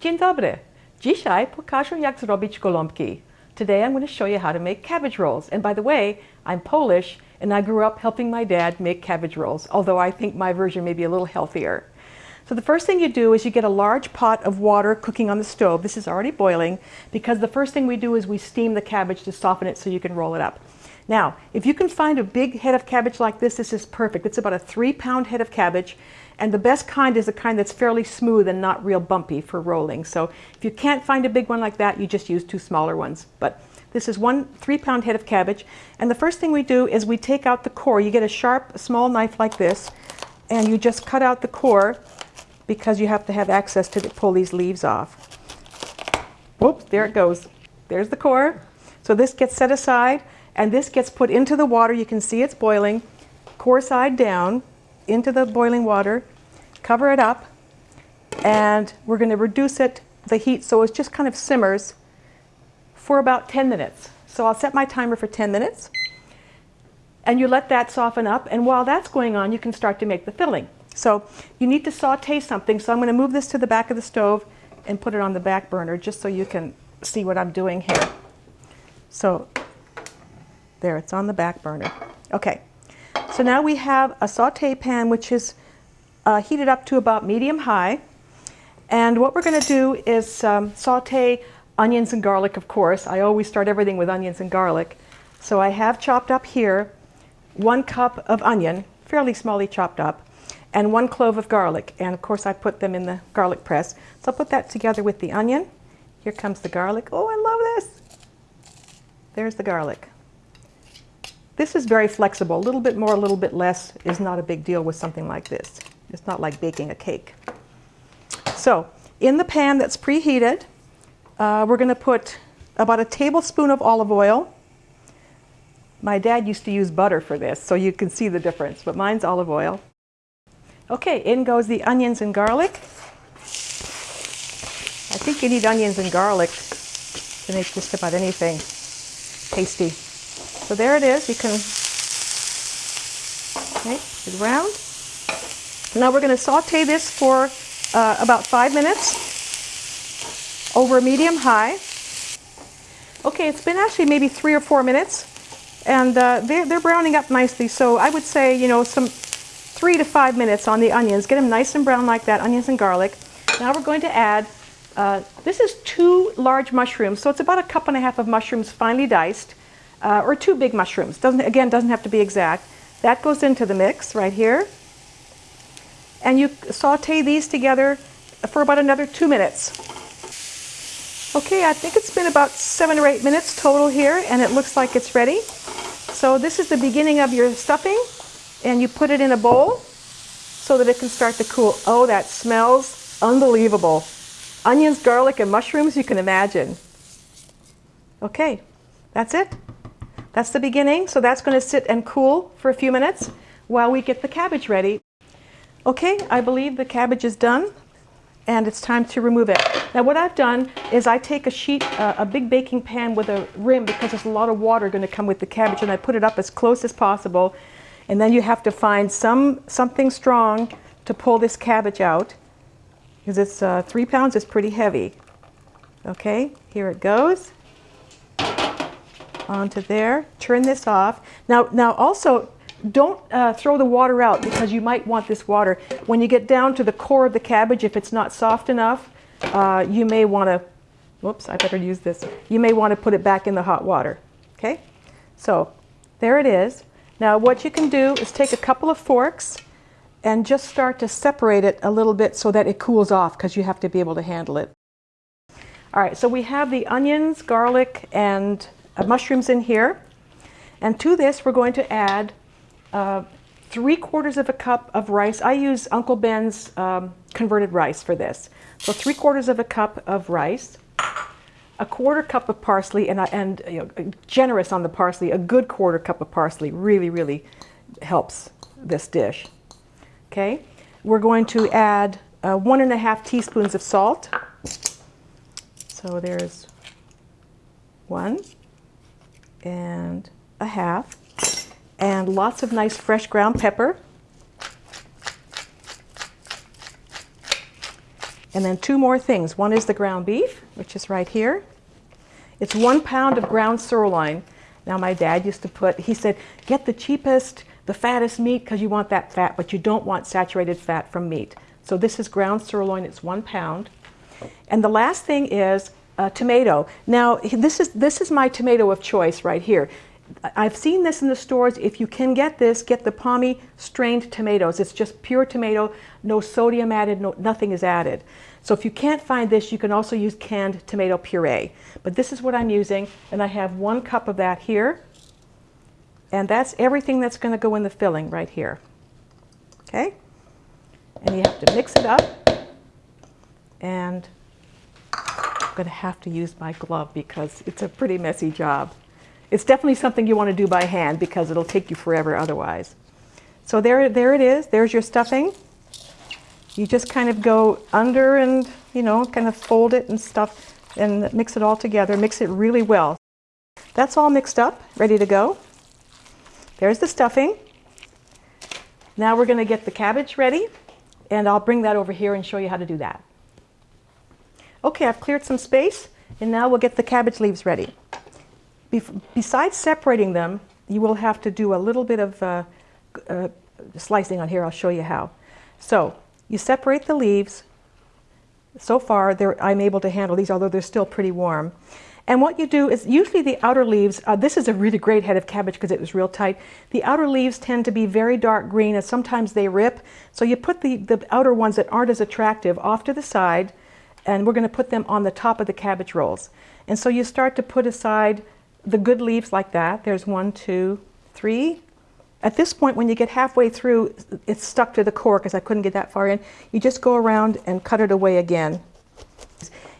Dzień dobry. Dzisiaj pokażę jak zrobić gołąbki. Today I'm going to show you how to make cabbage rolls. And by the way, I'm Polish and I grew up helping my dad make cabbage rolls, although I think my version may be a little healthier. So the first thing you do is you get a large pot of water cooking on the stove. This is already boiling because the first thing we do is we steam the cabbage to soften it so you can roll it up. Now, if you can find a big head of cabbage like this, this is perfect. It's about a three pound head of cabbage. And the best kind is the kind that's fairly smooth and not real bumpy for rolling. So if you can't find a big one like that, you just use two smaller ones. But this is one three pound head of cabbage. And the first thing we do is we take out the core. You get a sharp, small knife like this, and you just cut out the core because you have to have access to pull these leaves off. Whoops, there it goes. There's the core. So this gets set aside and this gets put into the water. You can see it's boiling, core side down into the boiling water, cover it up, and we're going to reduce it, the heat, so it just kind of simmers for about 10 minutes. So I'll set my timer for 10 minutes, and you let that soften up, and while that's going on, you can start to make the filling. So you need to saute something, so I'm going to move this to the back of the stove and put it on the back burner just so you can see what I'm doing here. So there, it's on the back burner. Okay, so now we have a saute pan which is uh, it up to about medium high. And what we're going to do is um, saute onions and garlic, of course. I always start everything with onions and garlic. So I have chopped up here one cup of onion, fairly smallly chopped up, and one clove of garlic. And of course I put them in the garlic press. So I'll put that together with the onion. Here comes the garlic. Oh, I love this. There's the garlic. This is very flexible. A little bit more, a little bit less is not a big deal with something like this. It's not like baking a cake. So in the pan that's preheated, uh, we're going to put about a tablespoon of olive oil. My dad used to use butter for this, so you can see the difference, but mine's olive oil. Okay, in goes the onions and garlic. I think you need onions and garlic to make just about anything tasty. So there it is. You can okay, it around. Now we're going to saute this for uh, about five minutes over medium high. Okay, it's been actually maybe three or four minutes, and uh, they're, they're browning up nicely. So I would say, you know, some three to five minutes on the onions. Get them nice and brown like that, onions and garlic. Now we're going to add, uh, this is two large mushrooms, so it's about a cup and a half of mushrooms finely diced uh, or two big mushrooms. Doesn't, again, doesn't have to be exact. That goes into the mix right here. And you saute these together for about another two minutes. Okay, I think it's been about seven or eight minutes total here, and it looks like it's ready. So this is the beginning of your stuffing, and you put it in a bowl so that it can start to cool. Oh, that smells unbelievable. Onions, garlic, and mushrooms, you can imagine. Okay, that's it. That's the beginning, so that's going to sit and cool for a few minutes while we get the cabbage ready. Okay, I believe the cabbage is done and it's time to remove it. Now what I've done is I take a sheet, uh, a big baking pan with a rim because there's a lot of water going to come with the cabbage and I put it up as close as possible and then you have to find some something strong to pull this cabbage out because it's uh, three pounds it's pretty heavy. Okay, here it goes onto there. Turn this off. Now, now also, don't uh, throw the water out because you might want this water. When you get down to the core of the cabbage, if it's not soft enough, uh, you may want to, whoops, I better use this. You may want to put it back in the hot water. Okay? So, there it is. Now what you can do is take a couple of forks and just start to separate it a little bit so that it cools off because you have to be able to handle it. All right, so we have the onions, garlic, and uh, mushrooms in here. And to this, we're going to add uh, three quarters of a cup of rice. I use Uncle Ben's um, converted rice for this. So three quarters of a cup of rice, a quarter cup of parsley, and, and you know, generous on the parsley, a good quarter cup of parsley really, really helps this dish. Okay, we're going to add uh, one and a half teaspoons of salt. So there's one, and a half, and lots of nice fresh ground pepper. And then two more things. One is the ground beef, which is right here. It's one pound of ground sirloin. Now my dad used to put, he said, get the cheapest, the fattest meat because you want that fat, but you don't want saturated fat from meat. So this is ground sirloin, it's one pound. And the last thing is a tomato. Now this is, this is my tomato of choice right here. I've seen this in the stores. If you can get this, get the Pomì strained tomatoes. It's just pure tomato, no sodium added, no, nothing is added. So if you can't find this, you can also use canned tomato puree. But this is what I'm using, and I have one cup of that here. And that's everything that's going to go in the filling right here. Okay? And you have to mix it up. And I'm going to have to use my glove because it's a pretty messy job. It's definitely something you want to do by hand because it'll take you forever otherwise. So there, there it is. There's your stuffing. You just kind of go under and, you know, kind of fold it and stuff and mix it all together. Mix it really well. That's all mixed up, ready to go. There's the stuffing. Now we're going to get the cabbage ready, and I'll bring that over here and show you how to do that. Okay, I've cleared some space, and now we'll get the cabbage leaves ready besides separating them, you will have to do a little bit of uh, uh, slicing on here. I'll show you how. So you separate the leaves. So far, I'm able to handle these, although they're still pretty warm. And what you do is usually the outer leaves, uh, this is a really great head of cabbage because it was real tight. The outer leaves tend to be very dark green and sometimes they rip. So you put the, the outer ones that aren't as attractive off to the side and we're going to put them on the top of the cabbage rolls. And so you start to put aside the good leaves like that. There's one, two, three. At this point, when you get halfway through, it's stuck to the core because I couldn't get that far in. You just go around and cut it away again.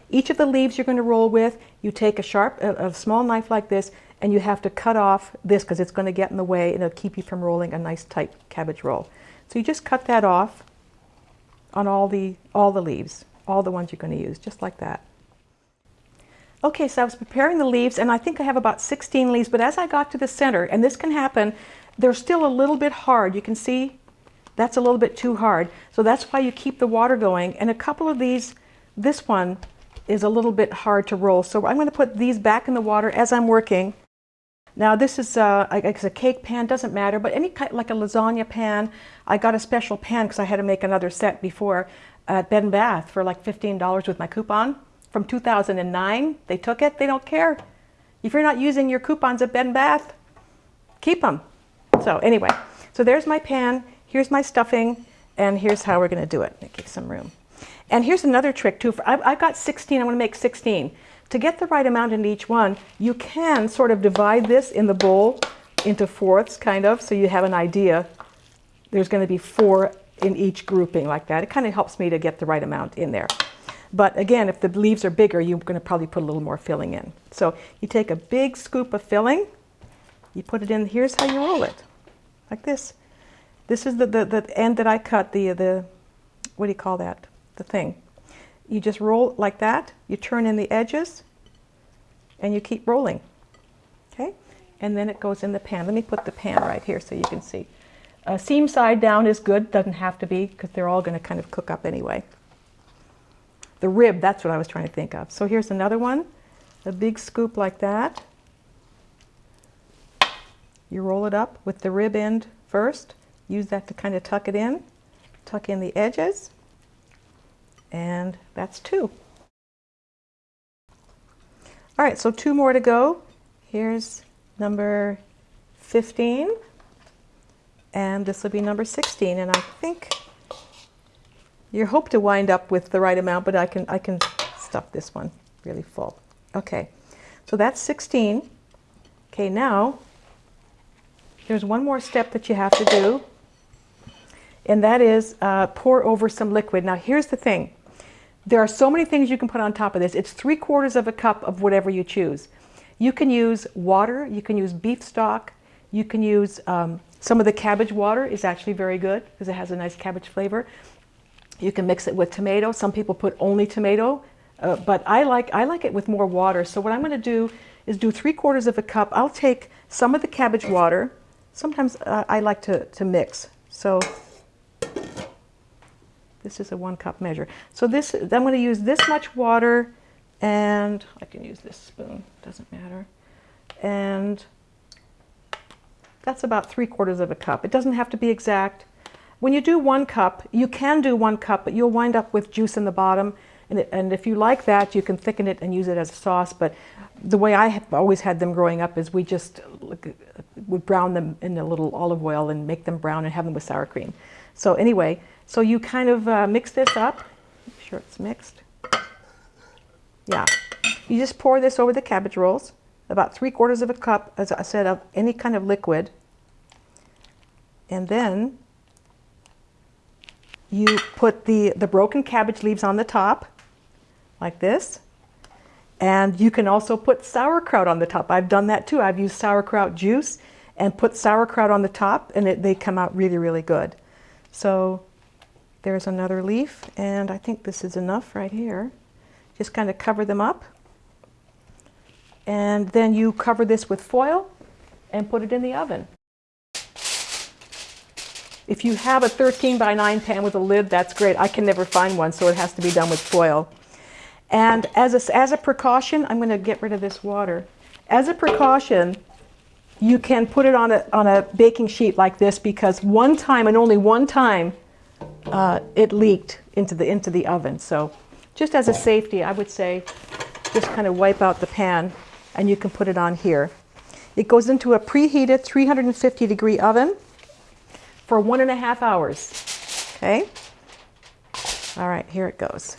Each of the leaves you're going to roll with, you take a sharp, a, a small knife like this, and you have to cut off this because it's going to get in the way and it'll keep you from rolling a nice tight cabbage roll. So you just cut that off on all the, all the leaves, all the ones you're going to use, just like that. Okay, so I was preparing the leaves, and I think I have about 16 leaves, but as I got to the center, and this can happen, they're still a little bit hard. You can see that's a little bit too hard. So that's why you keep the water going. And a couple of these, this one is a little bit hard to roll. So I'm going to put these back in the water as I'm working. Now this is uh, it's a cake pan, doesn't matter, but any kind, like a lasagna pan. I got a special pan because I had to make another set before at Bed and Bath for like $15 with my coupon from 2009. They took it. They don't care. If you're not using your coupons at Bed Bath, keep them. So anyway, so there's my pan. Here's my stuffing. And here's how we're going to do it. Make some room. And here's another trick too. I've, I've got 16. I want to make 16. To get the right amount in each one, you can sort of divide this in the bowl into fourths, kind of, so you have an idea. There's going to be four in each grouping like that. It kind of helps me to get the right amount in there. But again, if the leaves are bigger, you're going to probably put a little more filling in. So you take a big scoop of filling, you put it in, here's how you roll it, like this. This is the, the, the end that I cut, the, the, what do you call that, the thing. You just roll like that, you turn in the edges, and you keep rolling, okay? And then it goes in the pan. Let me put the pan right here so you can see. Uh, seam side down is good, doesn't have to be, because they're all going to kind of cook up anyway. The rib, that's what I was trying to think of. So here's another one, a big scoop like that. You roll it up with the rib end first. Use that to kind of tuck it in. Tuck in the edges. And that's two. All right, so two more to go. Here's number 15. And this will be number 16. And I think you hope to wind up with the right amount, but I can, I can stuff this one really full. Okay, so that's 16. Okay, now there's one more step that you have to do, and that is uh, pour over some liquid. Now here's the thing. There are so many things you can put on top of this. It's three quarters of a cup of whatever you choose. You can use water, you can use beef stock, you can use um, some of the cabbage water is actually very good because it has a nice cabbage flavor. You can mix it with tomato. Some people put only tomato, uh, but I like, I like it with more water. So what I'm going to do is do three quarters of a cup. I'll take some of the cabbage water. Sometimes uh, I like to, to mix. So This is a one cup measure. So this, I'm going to use this much water and I can use this spoon, doesn't matter. And that's about three quarters of a cup. It doesn't have to be exact. When you do one cup, you can do one cup, but you'll wind up with juice in the bottom. And, it, and if you like that, you can thicken it and use it as a sauce. But the way I have always had them growing up is we just would brown them in a little olive oil and make them brown and have them with sour cream. So anyway, so you kind of uh, mix this up. Make sure it's mixed. Yeah. You just pour this over the cabbage rolls, about three quarters of a cup, as I said, of any kind of liquid. And then you put the, the broken cabbage leaves on the top, like this. And you can also put sauerkraut on the top. I've done that too. I've used sauerkraut juice and put sauerkraut on the top, and it, they come out really, really good. So there's another leaf, and I think this is enough right here. Just kind of cover them up. And then you cover this with foil and put it in the oven. If you have a 13 by 9 pan with a lid, that's great. I can never find one, so it has to be done with foil. And as a, as a precaution, I'm going to get rid of this water. As a precaution, you can put it on a, on a baking sheet like this because one time and only one time uh, it leaked into the, into the oven. So just as a safety, I would say just kind of wipe out the pan and you can put it on here. It goes into a preheated 350 degree oven for one and a half hours. Okay? All right, here it goes.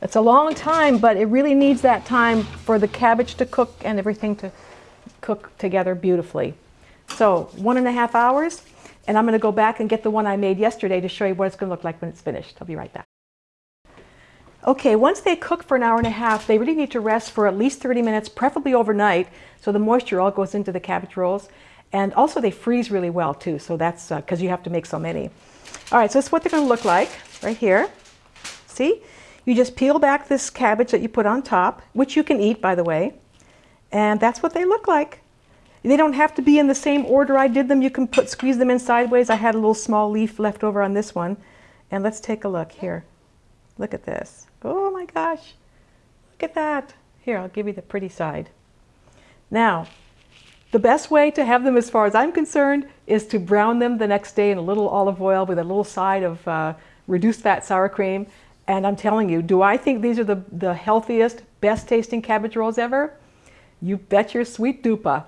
It's a long time, but it really needs that time for the cabbage to cook and everything to cook together beautifully. So one and a half hours, and I'm going to go back and get the one I made yesterday to show you what it's going to look like when it's finished. I'll be right back. Okay, once they cook for an hour and a half, they really need to rest for at least 30 minutes, preferably overnight, so the moisture all goes into the cabbage rolls. And also they freeze really well too, so that's because uh, you have to make so many. All right, so this is what they're going to look like right here. See? You just peel back this cabbage that you put on top, which you can eat, by the way, and that's what they look like. They don't have to be in the same order I did them. You can put squeeze them in sideways. I had a little small leaf left over on this one. And let's take a look here. Look at this. Oh my gosh. Look at that. Here, I'll give you the pretty side. Now, the best way to have them as far as I'm concerned is to brown them the next day in a little olive oil with a little side of uh, reduced fat sour cream and I'm telling you, do I think these are the, the healthiest, best tasting cabbage rolls ever? You bet your sweet dupa.